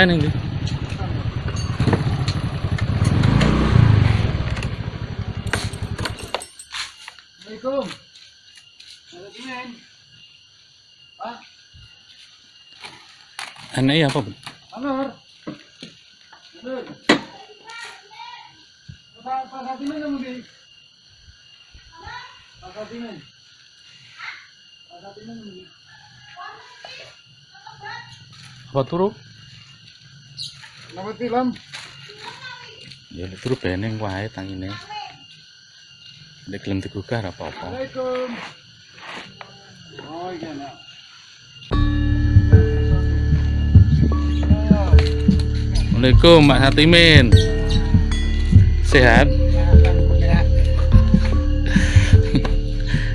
Ning ndi? Assalamualaikum. Aneh apa, Bu? Anur. Anur. Pak, Pak Satimen kamu di? Pak Satimen. Pak Satimen kamu di? Apa turu? Nama tilam. Ya turu beneng wae tangine. Nek gelem digugah ora apa-apa. Assalamualaikum. Oh iya nak. Assalamualaikum Mak Satimin. Sehat?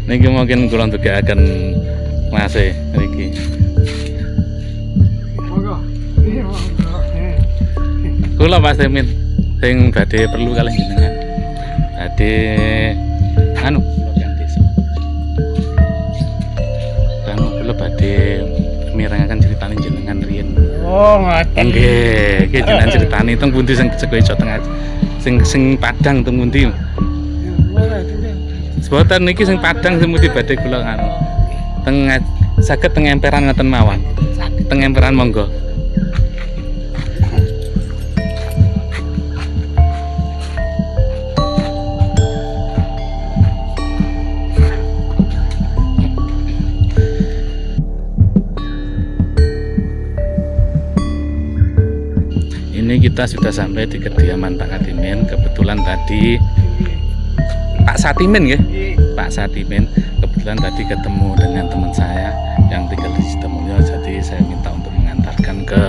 Niki mungkin kula ndugekaken Mas Kula Mas Satimin sing badhe perlu kalih jenengan. Badhe anu. Anu kula badhe mirengaken critane jenengan riyen. Oh, ngaten. Nggih, iki jenengan critani teng pundi sing Jawa Jawa Tengah. Sing sing Padang teng pundi? Sebutan niki sing Padang sing mesti badhe kula anu. Teng saged teng emperan ngoten mawon. Teng emperan monggo. Ini kita sudah sampai di kediaman Pak Katimin. Kebetulan tadi Pak Satimin ya, Pak Satimin. Kebetulan tadi ketemu dengan teman saya yang tinggal di Sidomulyo. Jadi saya minta untuk mengantarkan ke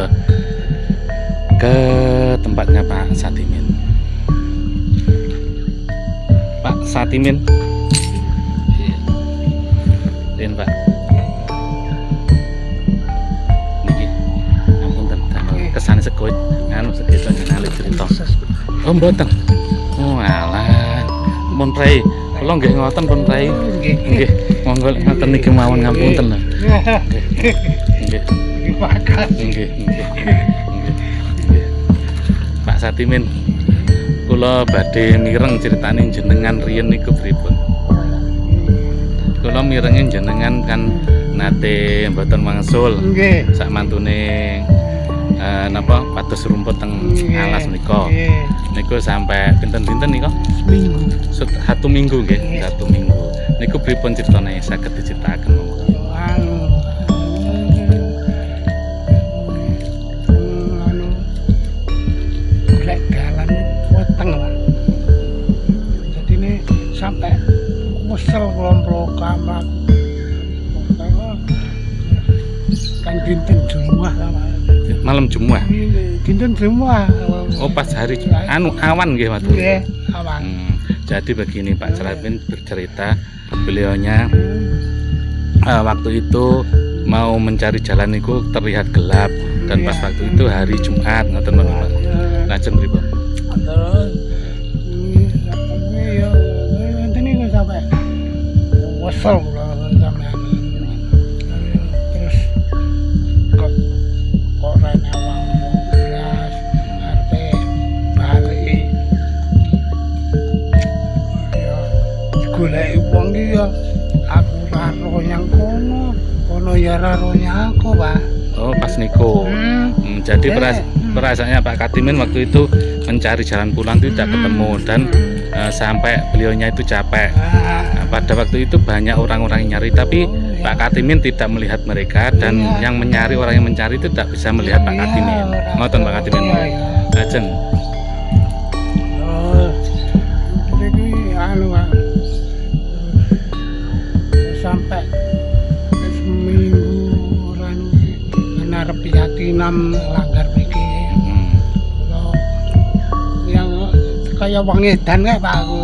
ke tempatnya Pak Satimin. Pak Satimin. Rin Pak. Niki. Ngapunten damel kesane sekut sekitar ngenali cerita. Oh mboten. Oh alah. Pun prei. Kula nggih ngoten pun prei. Nggih. Monggo ngoten niki mawon ngapunten lho. Nggih. Nggih, nggih. Pak Satimin. Kula badhe mireng critane jenengan riyen niku pripun? Kula mirengin jenengan kan nate mboten wangsul Nggih. sak mantune eh, napa pados rumput teng alas menika. Nggih. Niku sampai pinten-pinten nika? Minggu. Satu minggu nggih, satu minggu. Niku pripun critane saged diceritaken monggo. lah jadi ini sampai kesel kelompok kamar kan dinten sama Malam Jumat. dinten Jumat Oh pas hari anu awan nggih matur. Nggih, awan Hmm, jadi begini Pak Cerapin bercerita beliaunya eh, waktu itu mau mencari jalan itu terlihat gelap dan pas waktu itu hari Jumat ngoten Pak. Lajeng pripun? terus ya nyang aku Pak Oh, pas niku. hmm. Hmm, jadi Eh, peras- hmm. perasaannya Pak Katimin waktu itu mencari jalan pulang itu tidak ketemu dan eh, sampai beliaunya itu capek. Ah, Nah, pada waktu itu banyak orang-orang yang nyari tapi Oh, iya. Pak Katimin tidak melihat mereka dan Iya. yang mencari orang yang mencari itu tidak bisa melihat Pak iya, Katimin. Ngoten Pak Katimin. iya, yakinam langgar mriki. Hmm. Yang kaya wong edan kae Pak aku.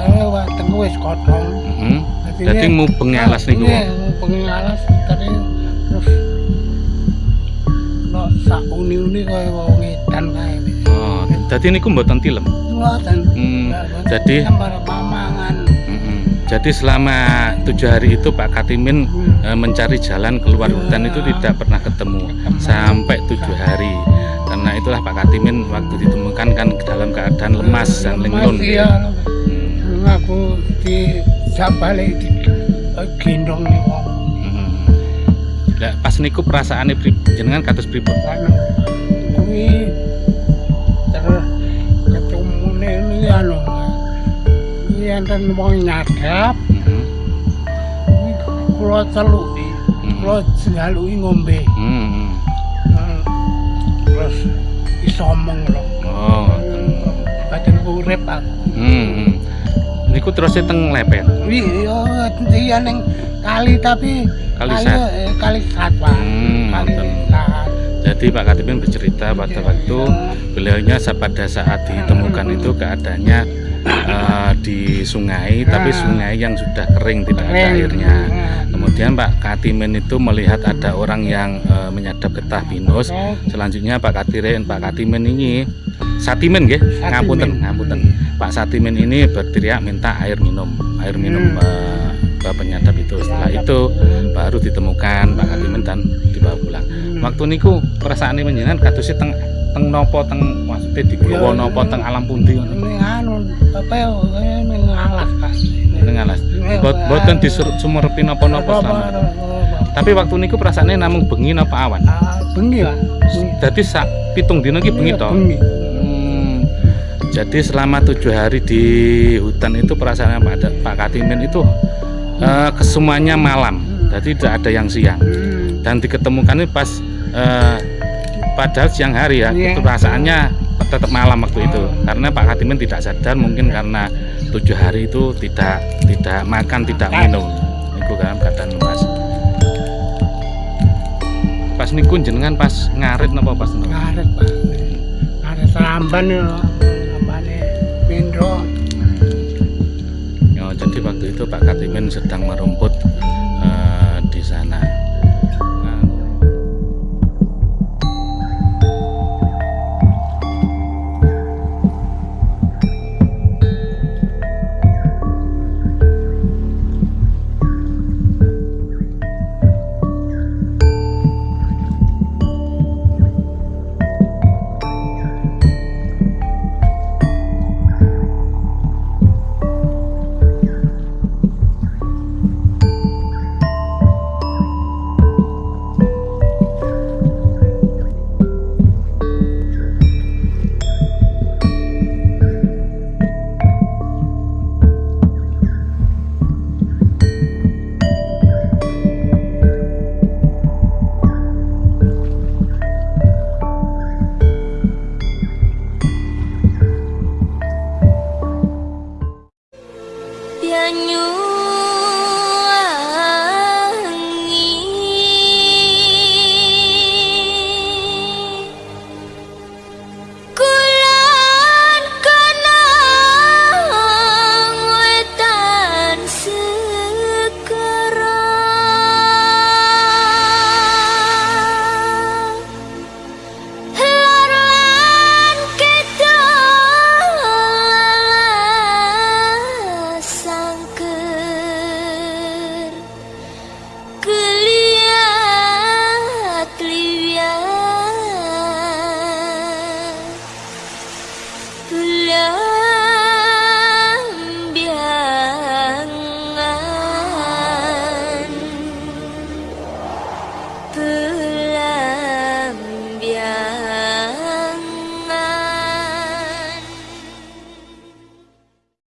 Saya wis tengku wis kodhong. Hmm. Jadi mubeng alas niku. Iya, mubeng alas terus no sak uni-uni kaya wong edan kae. Oh, jadi niku mboten tilem. Hmm. Jadi para mamangan. Mm-mm. Jadi selama tujuh hari itu Pak Katimin eh, mencari jalan keluar hutan itu tidak pernah ketemu sampai tujuh hari. Karena itulah Pak Katimin waktu ditemukan kan dalam keadaan lemas dan linglung. Iya, Hmm. aku di balik di eh, gendong. Lah, pas niku perasaannya pri, jenengan kados pripun? Kuwi enten wong nyadap, Mhm. kuwi kula celuki, Mhm. kula jaluki ngombe. Hmm. Hmm. Terus iso omong lho. Oh. Badan urip aku. Hmm. Niku terus teng lepet. Wi yo iya ning kali tapi Kali eh, kali sat Pak. Hmm, kali. Jadi Pak Katimin bercerita pada waktu beliaunya pada saat ditemukan itu keadaannya eh, di sungai tapi Ah. sungai yang sudah kering tidak ada airnya Hmm. kemudian Pak Katimin itu melihat ada orang yang eh, menyadap getah pinus Oh, selanjutnya Pak Katimin Pak Katimin ini Satimin Satimin. ngapunten ngapunten Pak Satimin ini berteriak minta air minum air minum Hmm. eh, ke penyadap itu setelah itu baru ditemukan Pak Katimin dan dibawa pulang waktu niku perasaan ini menjenengan katusnya teng teng nopo teng maksudnya di Ya, gowo nopo teng alam pundi Ini anu apa ya ini ngalas Pak. teng alas Bot boten disuruh sumerepi napa-napa Apa, selama apa, apa. tapi waktu niku perasaannya namung bengi napa awan Ah, bengi. Bengi. jadi sak pitung dino ki bengi Iya, to Bengi. Hmm, jadi selama tujuh hari di hutan itu perasaan Pak Katimin itu eh, kesemuanya malam jadi tidak ada yang siang Hmm. dan diketemukan ini pas eh, pada siang hari ya itu perasaannya tetap malam waktu itu karena Pak Katimin tidak sadar mungkin karena tujuh hari itu tidak tidak makan tidak minum itu kan keadaan lemas pas niku jenengan pas ngarit napa pas napa? Ngaret Pak. Ngaret seramban ya. Itu Pak Katimin sedang merumput